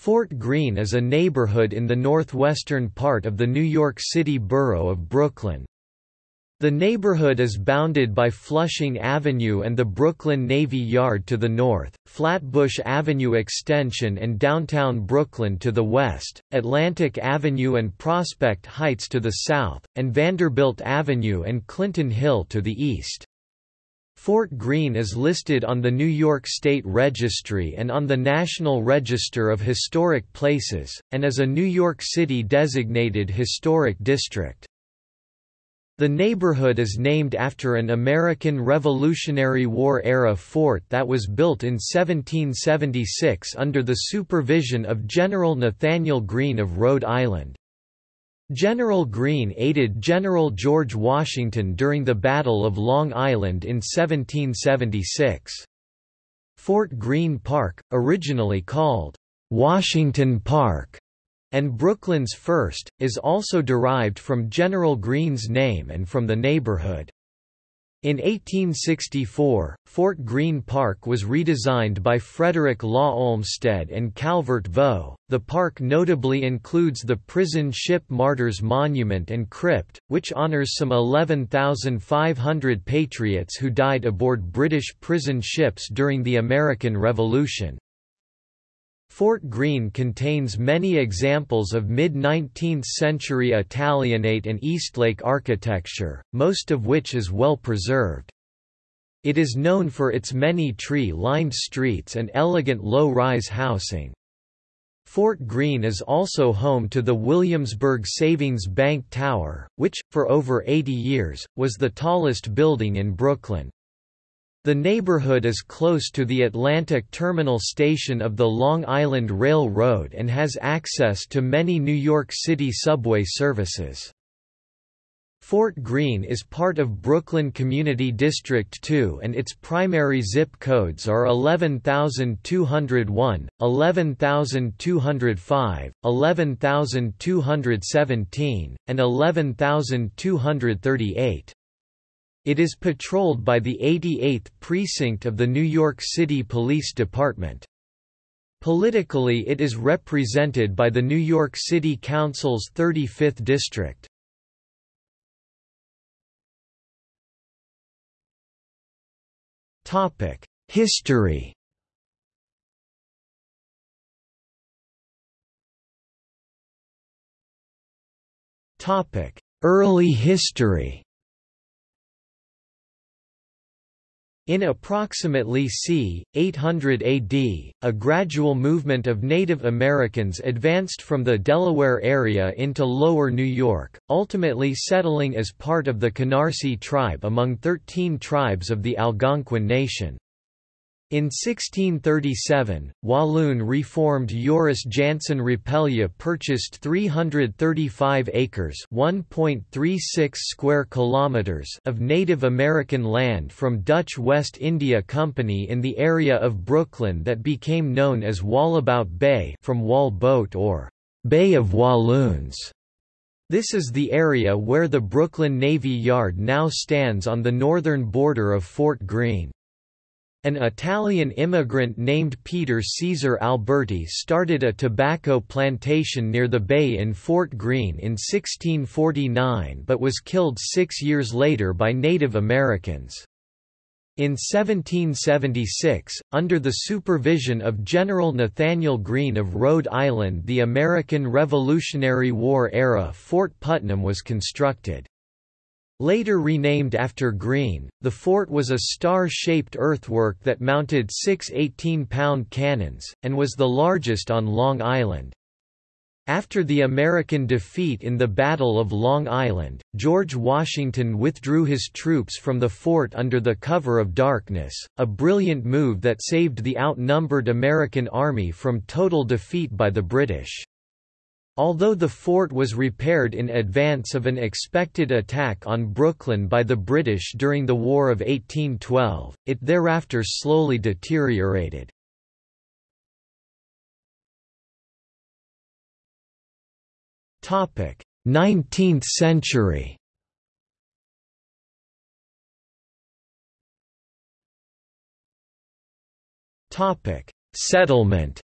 Fort Greene is a neighborhood in the northwestern part of the New York City borough of Brooklyn. The neighborhood is bounded by Flushing Avenue and the Brooklyn Navy Yard to the north, Flatbush Avenue Extension and downtown Brooklyn to the west, Atlantic Avenue and Prospect Heights to the south, and Vanderbilt Avenue and Clinton Hill to the east. Fort Greene is listed on the New York State Registry and on the National Register of Historic Places, and is a New York City designated historic district. The neighborhood is named after an American Revolutionary War-era fort that was built in 1776 under the supervision of General Nathanael Greene of Rhode Island. General Greene aided General George Washington during the Battle of Long Island in 1776. Fort Greene Park, originally called Washington Park, and Brooklyn's first, is also derived from General Greene's name and from the neighborhood. In 1864, Fort Greene Park was redesigned by Frederick Law Olmsted and Calvert Vaux. The park notably includes the Prison Ship Martyrs Monument and Crypt, which honors some 11,500 patriots who died aboard British prison ships during the American Revolution. Fort Greene contains many examples of mid-19th century Italianate and Eastlake architecture, most of which is well preserved. It is known for its many tree-lined streets and elegant low-rise housing. Fort Greene is also home to the Williamsburg Savings Bank Tower, which, for over 80 years, was the tallest building in Brooklyn. The neighborhood is close to the Atlantic Terminal Station of the Long Island Railroad and has access to many New York City subway services. Fort Greene is part of Brooklyn Community District 2 and its primary zip codes are 11201, 11205, 11217, and 11238. It is patrolled by the 88th Precinct of the New York City Police Department. Politically it is represented by the New York City Council's 35th District. History Early history In approximately c. 800 AD, a gradual movement of Native Americans advanced from the Delaware area into lower New York, ultimately settling as part of the Canarsie tribe among 13 tribes of the Algonquin Nation. In 1637, Walloon reformed Joris Jansen Rapelje purchased 335 acres (1.36 square kilometers) of Native American land from Dutch West India Company in the area of Brooklyn that became known as Wallabout Bay from Waal Boght or Bay of Walloons. This is the area where the Brooklyn Navy Yard now stands on the northern border of Fort Greene. An Italian immigrant named Peter Caesar Alberti started a tobacco plantation near the bay in Fort Greene in 1649 but was killed six years later by Native Americans. In 1776, under the supervision of General Nathanael Greene of Rhode Island the American Revolutionary War-era Fort Putnam was constructed. Later renamed after Greene, the fort was a star-shaped earthwork that mounted six 18-pound cannons, and was the largest on Long Island. After the American defeat in the Battle of Long Island, George Washington withdrew his troops from the fort under the cover of darkness, a brilliant move that saved the outnumbered American army from total defeat by the British. Although the fort was repaired in advance of an expected attack on Brooklyn by the British during the War of 1812, it thereafter slowly deteriorated. Topic: 19th century. Topic: Settlement.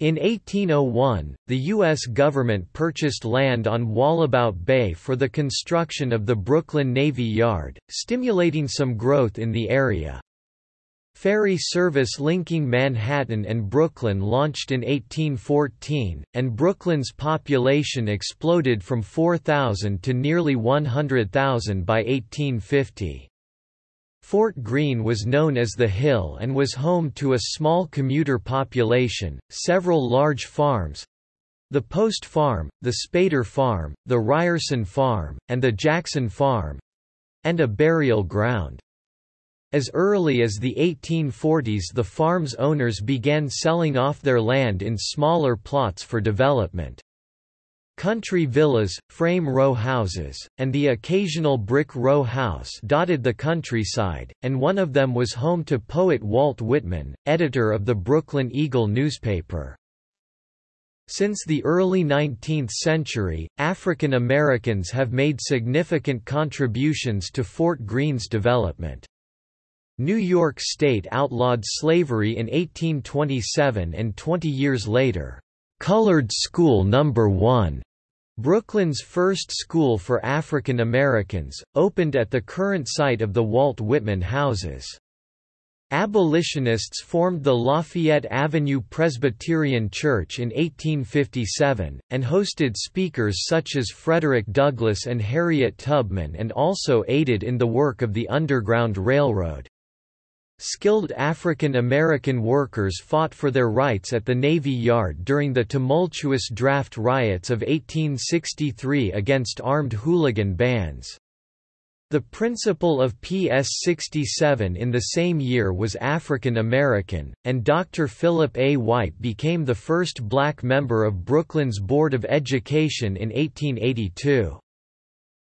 In 1801, the U.S. government purchased land on Wallabout Bay for the construction of the Brooklyn Navy Yard, stimulating some growth in the area. Ferry service linking Manhattan and Brooklyn launched in 1814, and Brooklyn's population exploded from 4,000 to nearly 100,000 by 1850. Fort Greene was known as the Hill and was home to a small commuter population, several large farms the Post Farm, the Spader Farm, the Ryerson Farm, and the Jackson Farm and a burial ground. As early as the 1840s the farm's owners began selling off their land in smaller plots for development. Country villas, frame row houses, and the occasional brick row house dotted the countryside, and one of them was home to poet Walt Whitman, editor of the Brooklyn Eagle newspaper. Since the early 19th century, African Americans have made significant contributions to Fort Greene's development. New York State outlawed slavery in 1827 and 20 years later, "'Colored School No. 1' Brooklyn's first school for African Americans, opened at the current site of the Walt Whitman Houses. Abolitionists formed the Lafayette Avenue Presbyterian Church in 1857, and hosted speakers such as Frederick Douglass and Harriet Tubman and also aided in the work of the Underground Railroad. Skilled African American workers fought for their rights at the Navy Yard during the tumultuous draft riots of 1863 against armed hooligan bands. The principal of PS 67 in the same year was African American, and Dr. Philip A. White became the first black member of Brooklyn's Board of Education in 1882.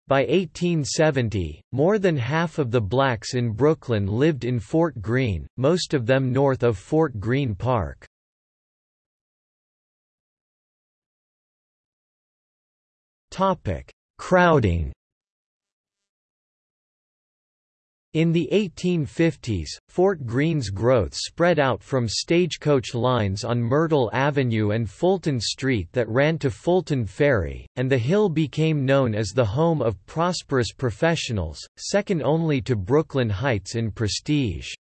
By 1870, more than half of the blacks in Brooklyn lived in Fort Greene, most of them north of Fort Greene Park. Crowding In the 1850s, Fort Greene's growth spread out from stagecoach lines on Myrtle Avenue and Fulton Street that ran to Fulton Ferry, and the Hill became known as the home of prosperous professionals, second only to Brooklyn Heights in prestige.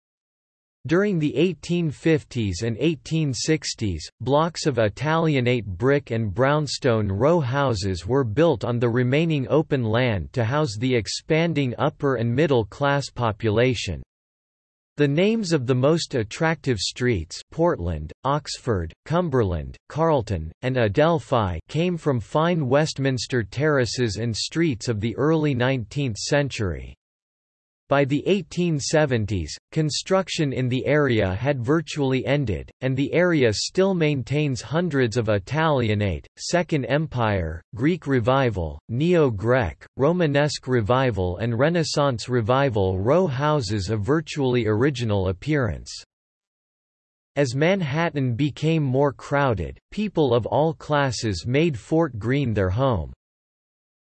During the 1850s and 1860s, blocks of Italianate brick and brownstone row houses were built on the remaining open land to house the expanding upper and middle class population. The names of the most attractive streets Portland, Oxford, Cumberland, Carlton, and Adelphi came from fine Westminster terraces and streets of the early 19th century. By the 1870s, construction in the area had virtually ended, and the area still maintains hundreds of Italianate, Second Empire, Greek Revival, Neo-Grec, Romanesque Revival and Renaissance Revival row houses of virtually original appearance. As Manhattan became more crowded, people of all classes made Fort Greene their home.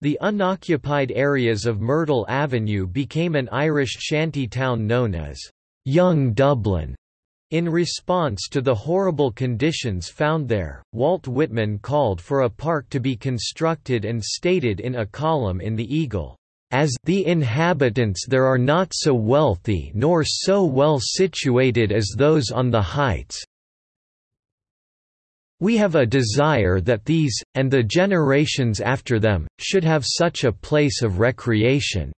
The unoccupied areas of Myrtle Avenue became an Irish shanty town known as Young Dublin. In response to the horrible conditions found there, Walt Whitman called for a park to be constructed and stated in a column in the Eagle, "...as the inhabitants there are not so wealthy nor so well situated as those on the heights, we have a desire that these, and the generations after them, should have such a place of recreation."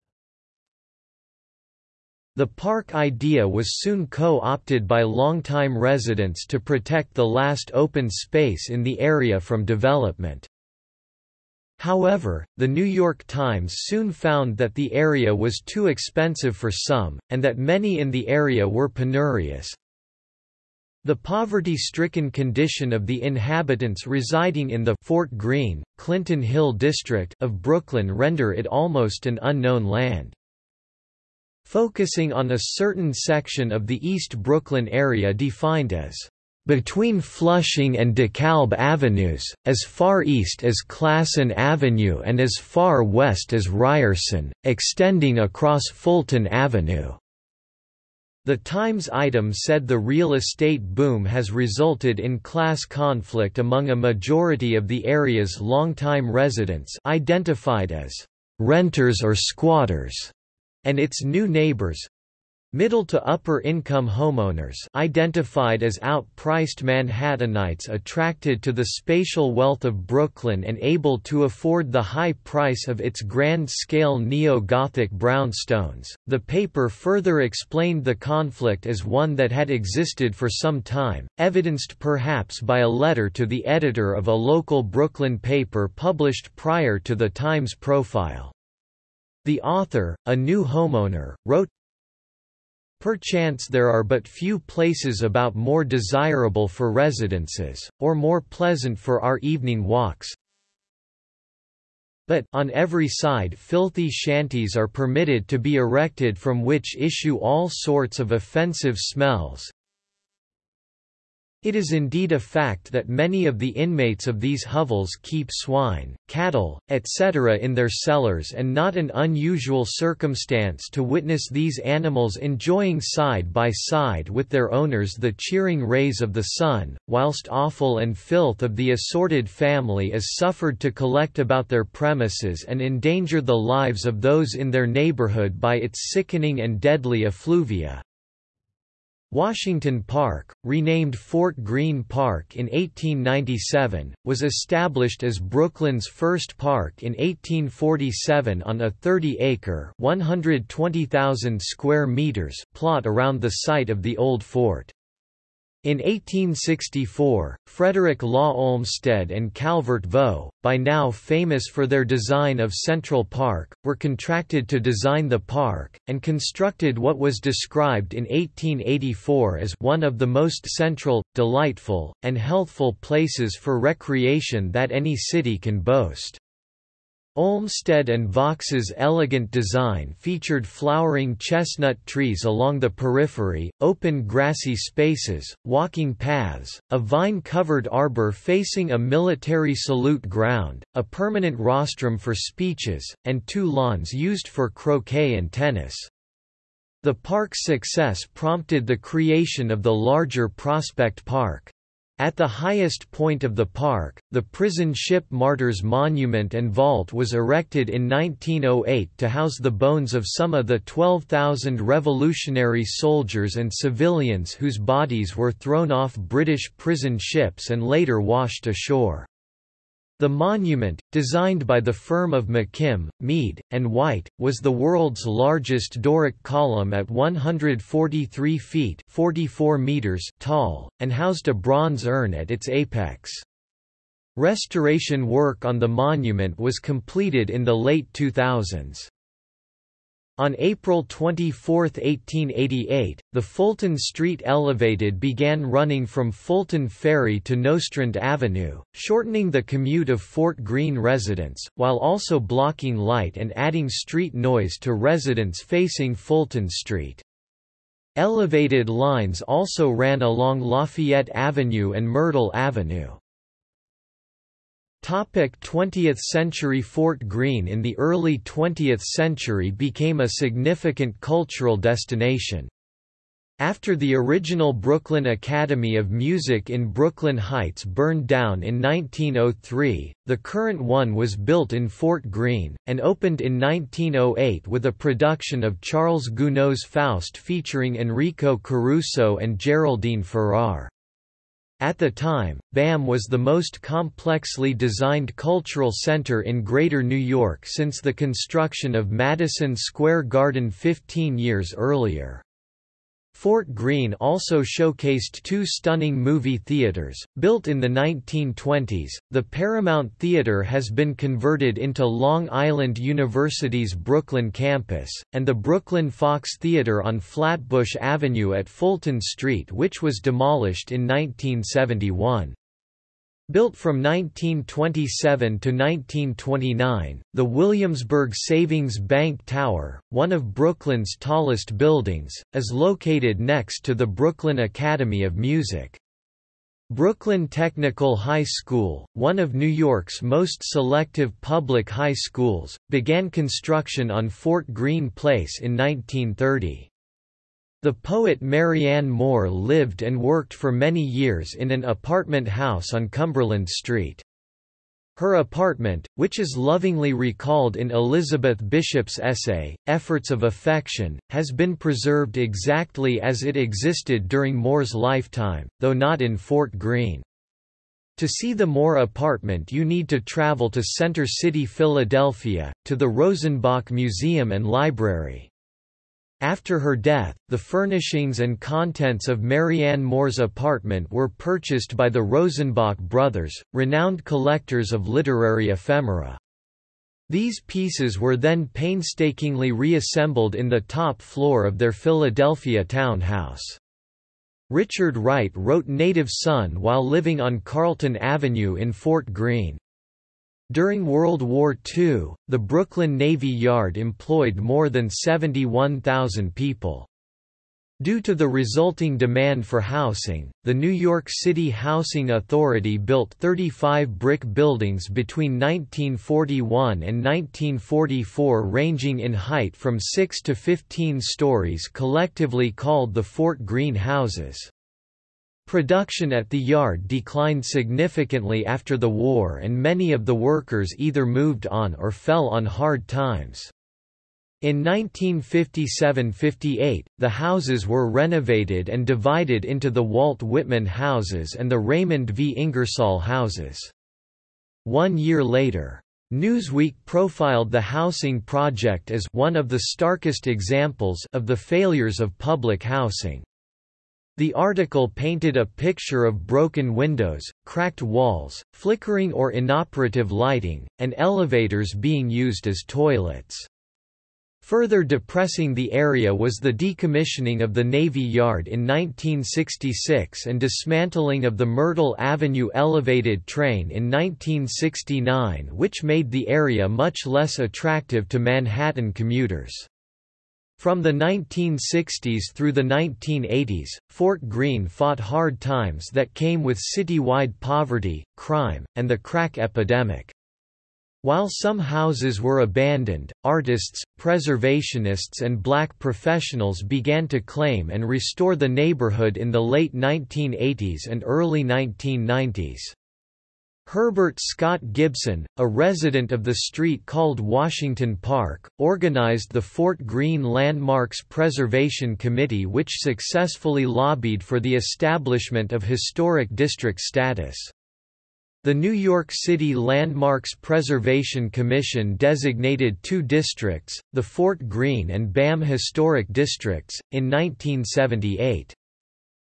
The park idea was soon co-opted by longtime residents to protect the last open space in the area from development. However, the New York Times soon found that the area was too expensive for some, and that many in the area were penurious, the poverty-stricken condition of the inhabitants residing in the Fort Greene, Clinton Hill district of Brooklyn render it almost an unknown land. Focusing on a certain section of the East Brooklyn area defined as between Flushing and DeKalb Avenues, as far east as Classon Avenue and as far west as Ryerson, extending across Fulton Avenue. The Times item said the real estate boom has resulted in class conflict among a majority of the area's longtime residents identified as renters or squatters, and its new neighbors, Middle to upper income homeowners identified as outpriced Manhattanites attracted to the spatial wealth of Brooklyn and able to afford the high price of its grand-scale neo-Gothic brownstones. The paper further explained the conflict as one that had existed for some time, evidenced perhaps by a letter to the editor of a local Brooklyn paper published prior to the Times profile. The author, a new homeowner, wrote, Perchance there are but few places about more desirable for residences, or more pleasant for our evening walks, but on every side filthy shanties are permitted to be erected from which issue all sorts of offensive smells, it is indeed a fact that many of the inmates of these hovels keep swine, cattle, etc. in their cellars and not an unusual circumstance to witness these animals enjoying side by side with their owners the cheering rays of the sun, whilst offal and filth of the assorted family is suffered to collect about their premises and endanger the lives of those in their neighborhood by its sickening and deadly effluvia. Washington Park, renamed Fort Greene Park in 1897, was established as Brooklyn's first park in 1847 on a 30-acre (120,000 square meters) plot around the site of the old fort. In 1864, Frederick Law Olmsted and Calvert Vaux, by now famous for their design of Central Park, were contracted to design the park, and constructed what was described in 1884 as one of the most central, delightful, and healthful places for recreation that any city can boast. Olmsted and Vaux's elegant design featured flowering chestnut trees along the periphery, open grassy spaces, walking paths, a vine-covered arbor facing a military salute ground, a permanent rostrum for speeches, and two lawns used for croquet and tennis. The park's success prompted the creation of the larger Prospect Park. At the highest point of the park, the prison ship Martyrs Monument and Vault was erected in 1908 to house the bones of some of the 12,000 revolutionary soldiers and civilians whose bodies were thrown off British prison ships and later washed ashore. The monument, designed by the firm of McKim, Mead, and White, was the world's largest Doric column at 143 feet 44 meters tall, and housed a bronze urn at its apex. Restoration work on the monument was completed in the late 2000s. On April 24, 1888, the Fulton Street Elevated began running from Fulton Ferry to Nostrand Avenue, shortening the commute of Fort Greene residents, while also blocking light and adding street noise to residents facing Fulton Street. Elevated lines also ran along Lafayette Avenue and Myrtle Avenue. 20th century Fort Greene in the early 20th century became a significant cultural destination. After the original Brooklyn Academy of Music in Brooklyn Heights burned down in 1903, the current one was built in Fort Greene, and opened in 1908 with a production of Charles Gounod's Faust featuring Enrico Caruso and Geraldine Farrar. At the time, BAM was the most complexly designed cultural center in Greater New York since the construction of Madison Square Garden 15 years earlier. Fort Greene also showcased two stunning movie theaters, built in the 1920s. The Paramount Theater has been converted into Long Island University's Brooklyn campus, and the Brooklyn Fox Theater on Flatbush Avenue at Fulton Street, which was demolished in 1971. Built from 1927 to 1929, the Williamsburg Savings Bank Tower, one of Brooklyn's tallest buildings, is located next to the Brooklyn Academy of Music. Brooklyn Technical High School, one of New York's most selective public high schools, began construction on Fort Greene Place in 1930. The poet Marianne Moore lived and worked for many years in an apartment house on Cumberland Street. Her apartment, which is lovingly recalled in Elizabeth Bishop's essay, Efforts of Affection, has been preserved exactly as it existed during Moore's lifetime, though not in Fort Greene. To see the Moore apartment you need to travel to Center City, Philadelphia, to the Rosenbach Museum and Library. After her death, the furnishings and contents of Marianne Moore's apartment were purchased by the Rosenbach brothers, renowned collectors of literary ephemera. These pieces were then painstakingly reassembled in the top floor of their Philadelphia townhouse. Richard Wright wrote Native Son while living on Carlton Avenue in Fort Greene. During World War II, the Brooklyn Navy Yard employed more than 71,000 people. Due to the resulting demand for housing, the New York City Housing Authority built 35 brick buildings between 1941 and 1944 ranging in height from 6 to 15 stories collectively called the Fort Greene Houses. Production at the yard declined significantly after the war and many of the workers either moved on or fell on hard times. In 1957–58, the houses were renovated and divided into the Walt Whitman houses and the Raymond V. Ingersoll houses. One year later, Newsweek profiled the housing project as one of the starkest examples of the failures of public housing. The article painted a picture of broken windows, cracked walls, flickering or inoperative lighting, and elevators being used as toilets. Further depressing the area was the decommissioning of the Navy Yard in 1966 and dismantling of the Myrtle Avenue elevated train in 1969 which made the area much less attractive to Manhattan commuters. From the 1960s through the 1980s, Fort Greene fought hard times that came with citywide poverty, crime, and the crack epidemic. While some houses were abandoned, artists, preservationists and black professionals began to claim and restore the neighborhood in the late 1980s and early 1990s. Herbert Scott Gibson, a resident of the street called Washington Park, organized the Fort Greene Landmarks Preservation Committee which successfully lobbied for the establishment of historic district status. The New York City Landmarks Preservation Commission designated two districts, the Fort Greene and BAM Historic Districts, in 1978.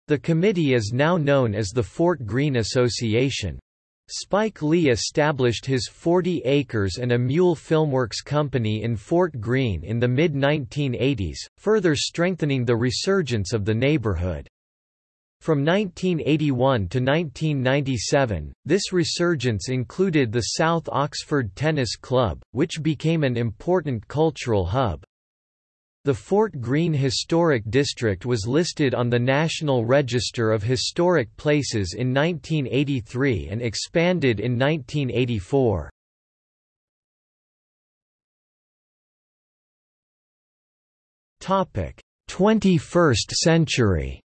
The committee is now known as the Fort Greene Association. Spike Lee established his 40 Acres and a Mule Filmworks company in Fort Greene in the mid-1980s, further strengthening the resurgence of the neighborhood. From 1981 to 1997, this resurgence included the South Oxford Tennis Club, which became an important cultural hub. The Fort Greene Historic District was listed on the National Register of Historic Places in 1983 and expanded in 1984. Topic: 21st century.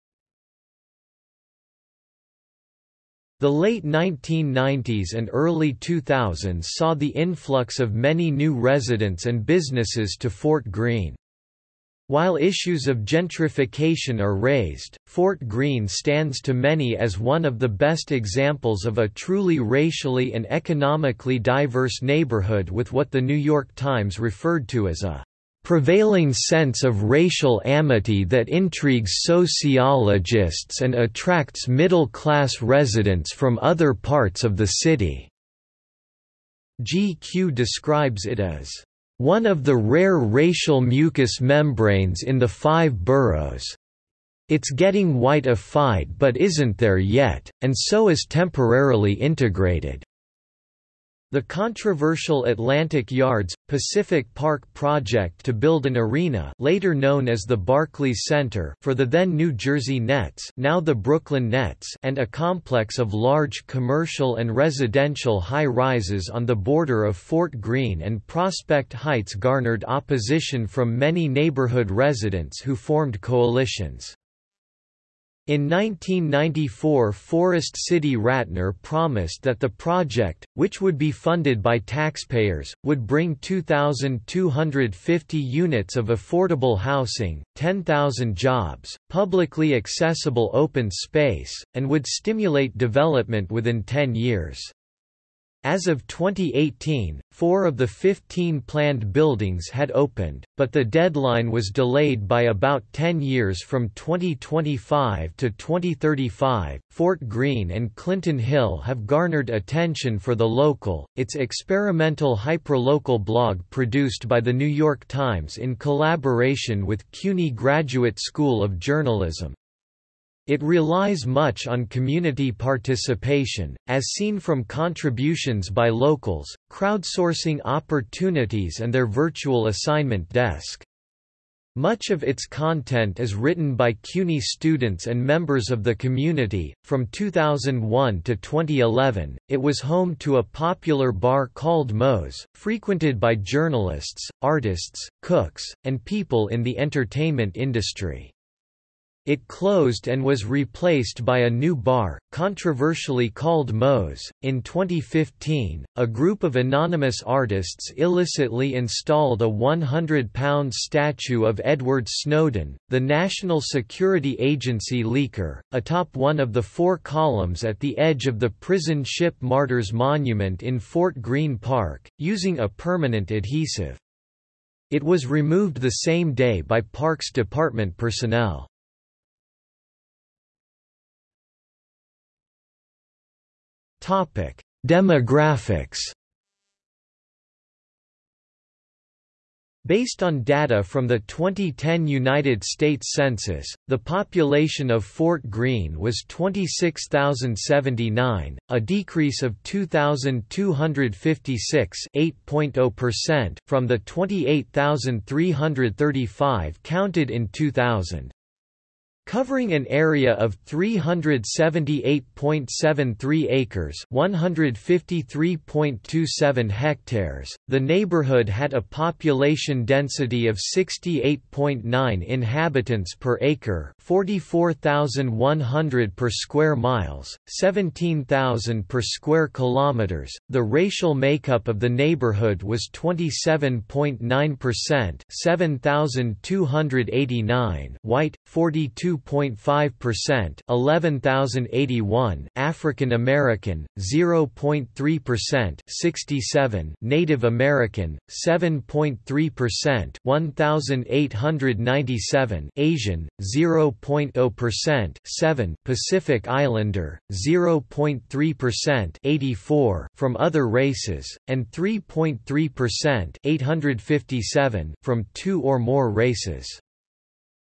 The late 1990s and early 2000s saw the influx of many new residents and businesses to Fort Greene. While issues of gentrification are raised, Fort Greene stands to many as one of the best examples of a truly racially and economically diverse neighborhood with what the New York Times referred to as a prevailing sense of racial amity that intrigues sociologists and attracts middle-class residents from other parts of the city." GQ describes it as one of the rare racial mucous membranes in the five boroughs. It's getting whiteified but isn't there yet, and so is temporarily integrated. The controversial Atlantic Yards, Pacific Park project to build an arena later known as the Barclays Center for the then New Jersey Nets now the Brooklyn Nets and a complex of large commercial and residential high-rises on the border of Fort Greene and Prospect Heights garnered opposition from many neighborhood residents who formed coalitions. In 1994 Forest City Ratner promised that the project, which would be funded by taxpayers, would bring 2,250 units of affordable housing, 10,000 jobs, publicly accessible open space, and would stimulate development within 10 years. As of 2018, four of the 15 planned buildings had opened, but the deadline was delayed by about 10 years from 2025 to 2035. Fort Greene and Clinton Hill have garnered attention for the local, its experimental hyperlocal blog produced by The New York Times in collaboration with CUNY Graduate School of Journalism. It relies much on community participation, as seen from contributions by locals, crowdsourcing opportunities and their virtual assignment desk. Much of its content is written by CUNY students and members of the community. From 2001 to 2011, it was home to a popular bar called Moe's, frequented by journalists, artists, cooks, and people in the entertainment industry. It closed and was replaced by a new bar, controversially called Moe's. In 2015, a group of anonymous artists illicitly installed a 100 pound statue of Edward Snowden, the National Security Agency leaker, atop one of the four columns at the edge of the prison ship Martyrs Monument in Fort Greene Park, using a permanent adhesive. It was removed the same day by Parks Department personnel. Topic: Demographics. Based on data from the 2010 United States Census, the population of Fort Greene was 26,079, a decrease of 2,256 from the 28,335 counted in 2000. Covering an area of 378.73 acres 153.27 hectares, the neighborhood had a population density of 68.9 inhabitants per acre 44,100 per square miles, 17,000 per square kilometers. The racial makeup of the neighborhood was 27.9% 7,289 white, 42 2.5% 11,081 African American 0.3% 67 Native American 7.3% 1,897 Asian 0.0% 7 Pacific Islander 0.3% 84 from other races and 3.3% 857 from two or more races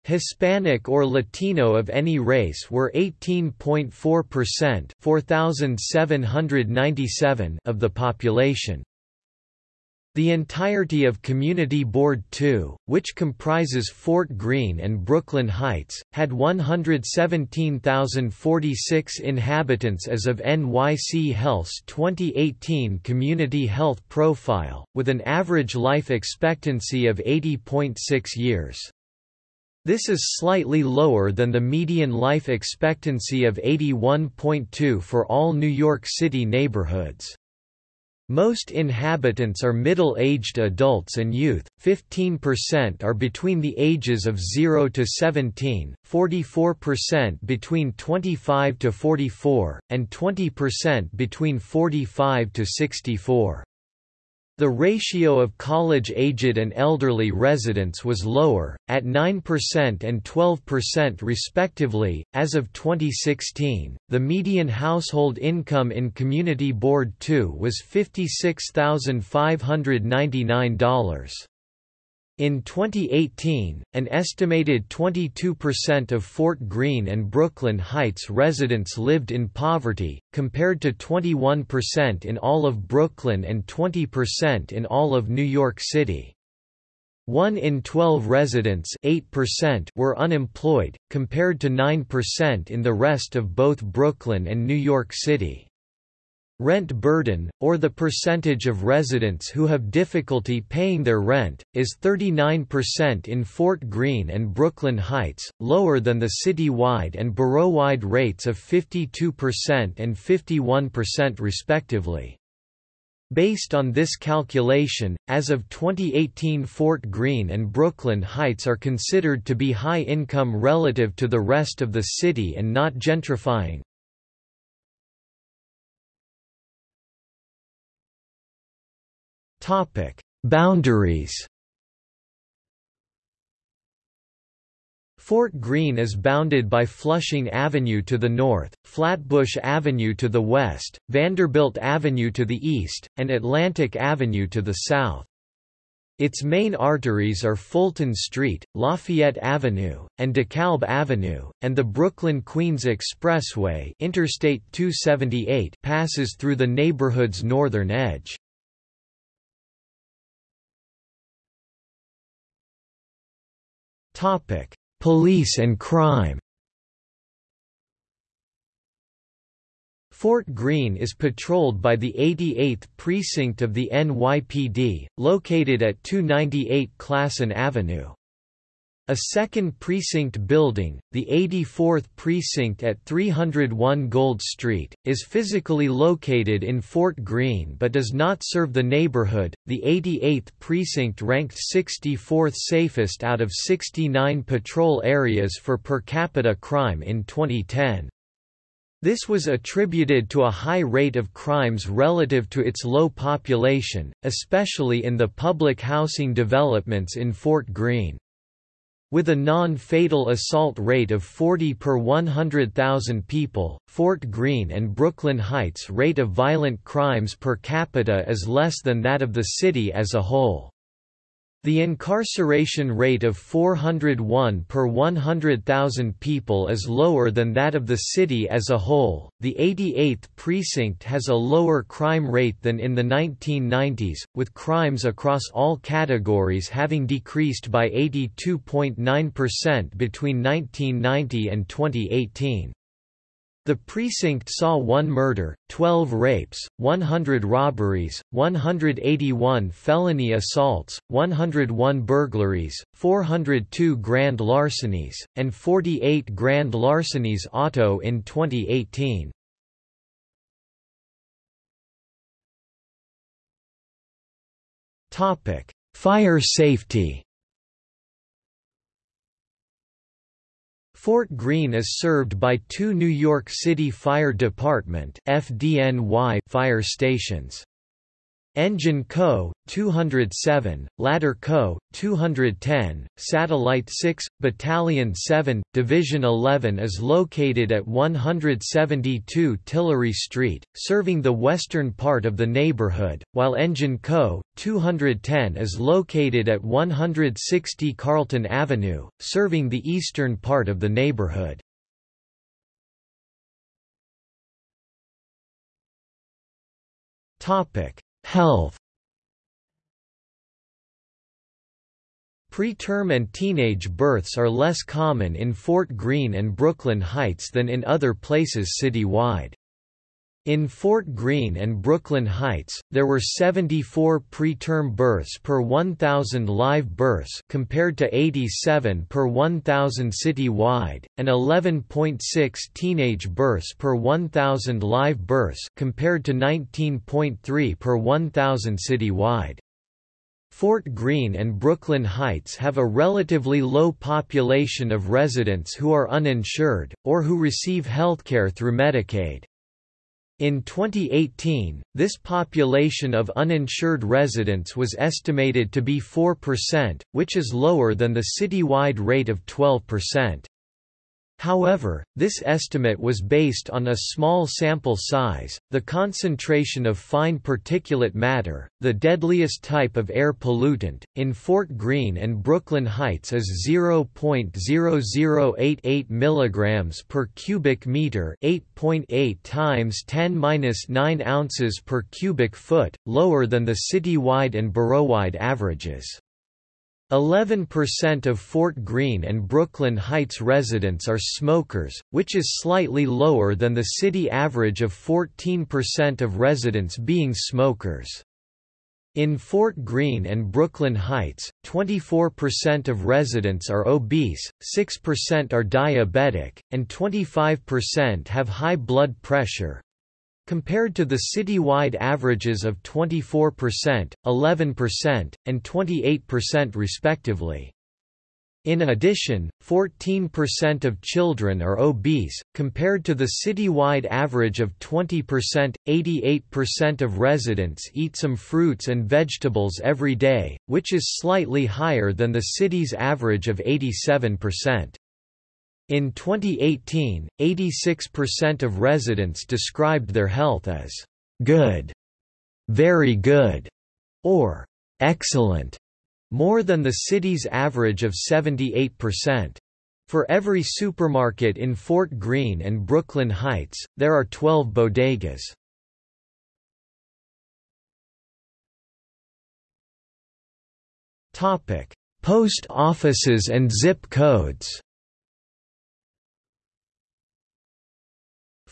Hispanic or Latino of any race were 18.4% 4,797 of the population. The entirety of Community Board 2, which comprises Fort Greene and Brooklyn Heights, had 117,046 inhabitants as of NYC Health's 2018 Community Health Profile, with an average life expectancy of 80.6 years. This is slightly lower than the median life expectancy of 81.2 for all New York City neighborhoods. Most inhabitants are middle-aged adults and youth, 15% are between the ages of 0 to 17, 44% between 25 to 44, and 20% between 45 to 64. The ratio of college-aged and elderly residents was lower, at 9% and 12% respectively. As of 2016, the median household income in Community Board 2 was $56,599. In 2018, an estimated 22% of Fort Greene and Brooklyn Heights residents lived in poverty, compared to 21% in all of Brooklyn and 20% in all of New York City. 1 in 12 residents 8% were unemployed, compared to 9% in the rest of both Brooklyn and New York City. Rent burden, or the percentage of residents who have difficulty paying their rent, is 39% in Fort Greene and Brooklyn Heights, lower than the city-wide and borough-wide rates of 52% and 51% respectively. Based on this calculation, as of 2018 Fort Greene and Brooklyn Heights are considered to be high income relative to the rest of the city and not gentrifying. Topic: Boundaries. Fort Greene is bounded by Flushing Avenue to the north, Flatbush Avenue to the west, Vanderbilt Avenue to the east, and Atlantic Avenue to the south. Its main arteries are Fulton Street, Lafayette Avenue, and DeKalb Avenue, and the Brooklyn-Queens Expressway Interstate 278 passes through the neighborhood's northern edge. Topic: Police and crime. Fort Greene is patrolled by the 88th Precinct of the NYPD, located at 298 Classon Avenue. A second precinct building, the 84th Precinct at 301 Gold Street, is physically located in Fort Greene but does not serve the neighborhood. The 88th Precinct ranked 64th safest out of 69 patrol areas for per capita crime in 2010. This was attributed to a high rate of crimes relative to its low population, especially in the public housing developments in Fort Greene. With a non-fatal assault rate of 40 per 100,000 people, Fort Greene and Brooklyn Heights rate of violent crimes per capita is less than that of the city as a whole. The incarceration rate of 401 per 100,000 people is lower than that of the city as a whole. The 88th precinct has a lower crime rate than in the 1990s, with crimes across all categories having decreased by 82.9% between 1990 and 2018. The precinct saw one murder, 12 rapes, 100 robberies, 181 felony assaults, 101 burglaries, 402 grand larcenies, and 48 grand larcenies auto in 2018. Fire safety Fort Greene is served by two New York City Fire Department FDNY fire stations. Engine Co. 207, Ladder Co. 210, Satellite 6, Battalion 7, Division 11 is located at 172 Tillery Street, serving the western part of the neighborhood, while Engine Co. 210 is located at 160 Carlton Avenue, serving the eastern part of the neighborhood. Topic Health Preterm and teenage births are less common in Fort Greene and Brooklyn Heights than in other places citywide. In Fort Greene and Brooklyn Heights, there were 74 preterm births per 1,000 live births compared to 87 per 1,000 citywide, and 11.6 teenage births per 1,000 live births compared to 19.3 per 1,000 citywide. Fort Greene and Brooklyn Heights have a relatively low population of residents who are uninsured, or who receive healthcare through Medicaid. In 2018, this population of uninsured residents was estimated to be 4%, which is lower than the citywide rate of 12%. However, this estimate was based on a small sample size, the concentration of fine particulate matter, the deadliest type of air pollutant, in Fort Greene and Brooklyn Heights is 0.0088 mg per cubic meter 8.8 times 10-9 ounces per cubic foot, lower than the citywide and boroughwide averages. 11% of Fort Greene and Brooklyn Heights residents are smokers, which is slightly lower than the city average of 14% of residents being smokers. In Fort Greene and Brooklyn Heights, 24% of residents are obese, 6% are diabetic, and 25% have high blood pressure, Compared to the citywide averages of 24%, 11%, and 28% respectively. In addition, 14% of children are obese, compared to the citywide average of 20%. 88% of residents eat some fruits and vegetables every day, which is slightly higher than the city's average of 87%. In 2018, 86% of residents described their health as good, very good, or excellent, more than the city's average of 78%. For every supermarket in Fort Greene and Brooklyn Heights, there are 12 bodegas. Post offices and zip codes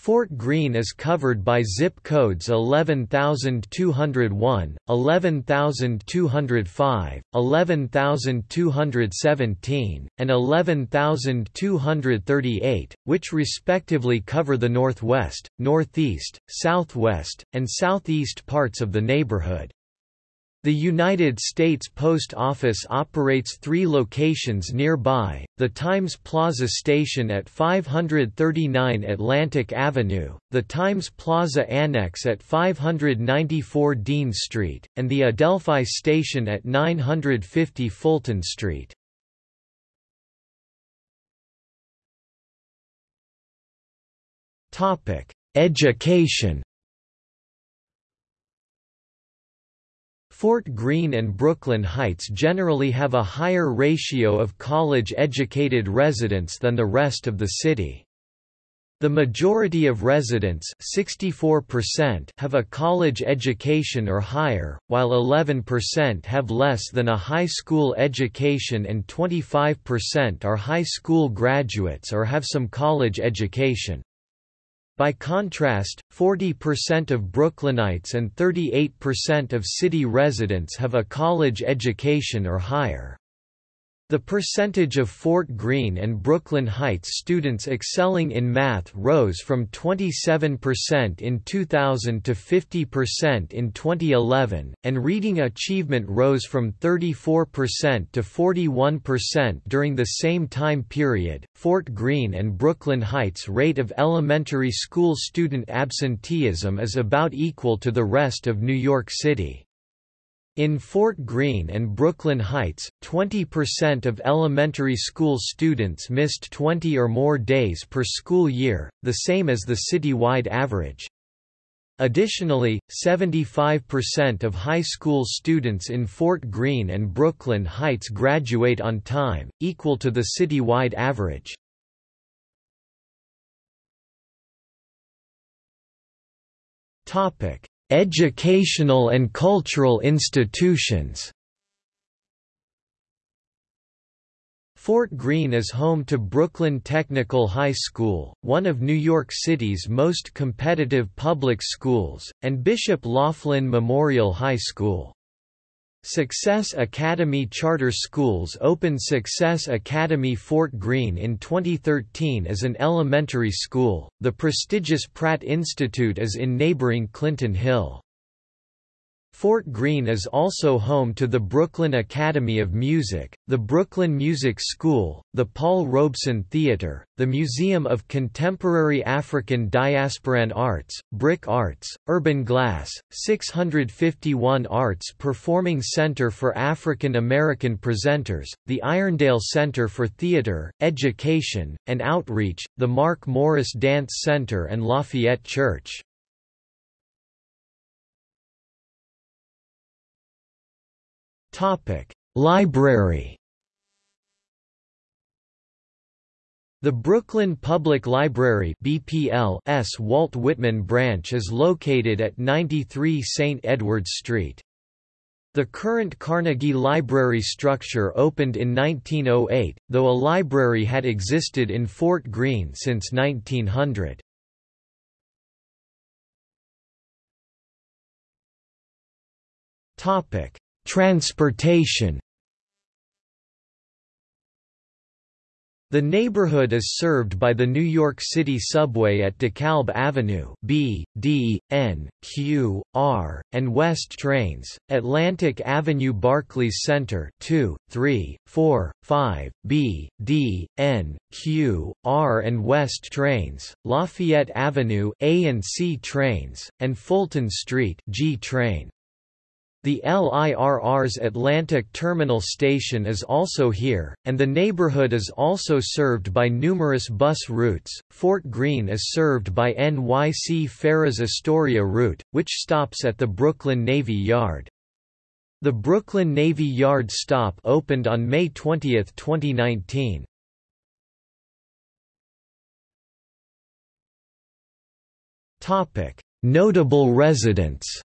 Fort Greene is covered by zip codes 11201, 11205, 11217, and 11238, which respectively cover the northwest, northeast, southwest, and southeast parts of the neighborhood. The United States Post Office operates three locations nearby, the Times Plaza Station at 539 Atlantic Avenue, the Times Plaza Annex at 594 Dean Street, and the Adelphi Station at 950 Fulton Street. Education Fort Greene and Brooklyn Heights generally have a higher ratio of college-educated residents than the rest of the city. The majority of residents 64% have a college education or higher, while 11% have less than a high school education and 25% are high school graduates or have some college education. By contrast, 40% of Brooklynites and 38% of city residents have a college education or higher. The percentage of Fort Greene and Brooklyn Heights students excelling in math rose from 27% in 2000 to 50% in 2011, and reading achievement rose from 34% to 41% during the same time period. Fort Greene and Brooklyn Heights rate of elementary school student absenteeism is about equal to the rest of New York City. In Fort Greene and Brooklyn Heights, 20% of elementary school students missed 20 or more days per school year, the same as the citywide average. Additionally, 75% of high school students in Fort Greene and Brooklyn Heights graduate on time, equal to the citywide average. Topic: Educational and cultural institutions Fort Greene is home to Brooklyn Technical High School, one of New York City's most competitive public schools, and Bishop Laughlin Memorial High School. Success Academy Charter Schools opened Success Academy Fort Greene in 2013 as an elementary school. The prestigious Pratt Institute is in neighboring Clinton Hill. Fort Greene is also home to the Brooklyn Academy of Music, the Brooklyn Music School, the Paul Robeson Theatre, the Museum of Contemporary African Diasporan Arts, BRIC Arts, Urban Glass, 651 Arts Performing Center for African American Presenters, the Irondale Center for Theatre, Education, and Outreach, the Mark Morris Dance Center and Lafayette Church. Topic: Library. The Brooklyn Public Library (BPL)'s Walt Whitman branch is located at 93 St. Edward's Street. The current Carnegie Library structure opened in 1908, though a library had existed in Fort Greene since 1900. Topic: Transportation The neighborhood is served by the New York City Subway at DeKalb Avenue B, D, N, Q, R, and West trains, Atlantic Avenue Barclays Center 2, 3, 4, 5, B, D, N, Q, R and West trains, Lafayette Avenue A and C trains, and Fulton Street G train. The LIRR's Atlantic Terminal Station is also here, and the neighborhood is also served by numerous bus routes. Fort Greene is served by NYC Ferries Astoria route, which stops at the Brooklyn Navy Yard. The Brooklyn Navy Yard stop opened on May 20, 2019. Topic: Notable residents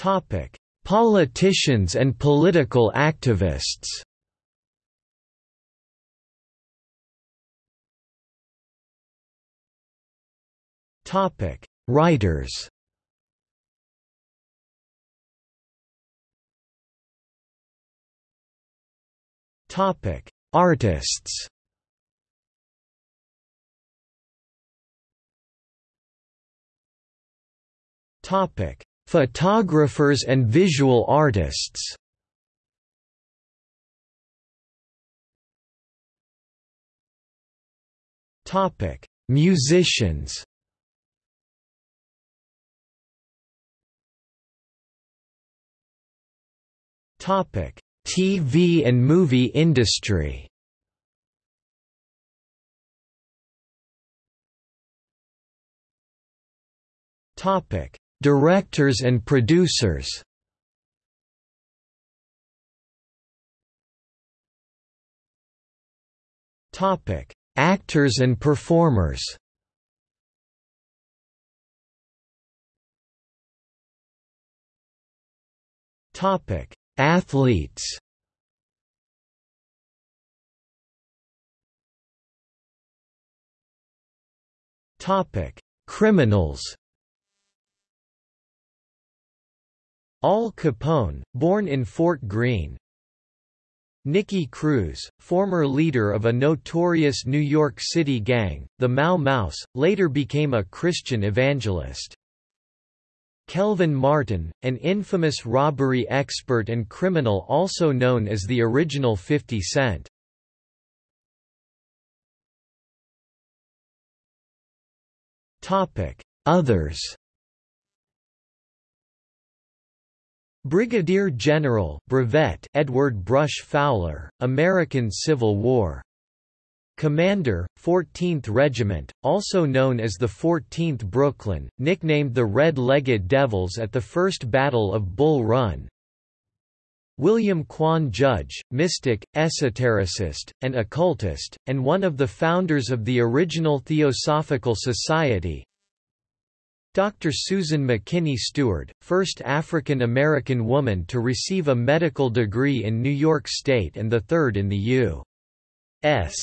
Topic: Politicians and political activists. Topic: Writers. Topic: Artists. Topic: Photographers and visual artists Topic: Musicians. Topic: TV and movie industry. Topic: Directors and producers Topic: Actors and performers. Topic: Athletes. Topic: Criminals. Al Capone, born in Fort Greene Nicky Cruz, former leader of a notorious New York City gang, the Mau Maus, later became a Christian evangelist. Kelvin Martin, an infamous robbery expert and criminal also known as the original 50 Cent. Others Brigadier General Brevet Edward Brush Fowler, American Civil War. Commander, 14th Regiment, also known as the 14th Brooklyn, nicknamed the Red-Legged Devils at the First Battle of Bull Run. William Quan Judge, mystic, esotericist, and occultist, and one of the founders of the original Theosophical Society, Dr. Susan McKinney Steward, first African American woman to receive a medical degree in New York State and the third in the U.S.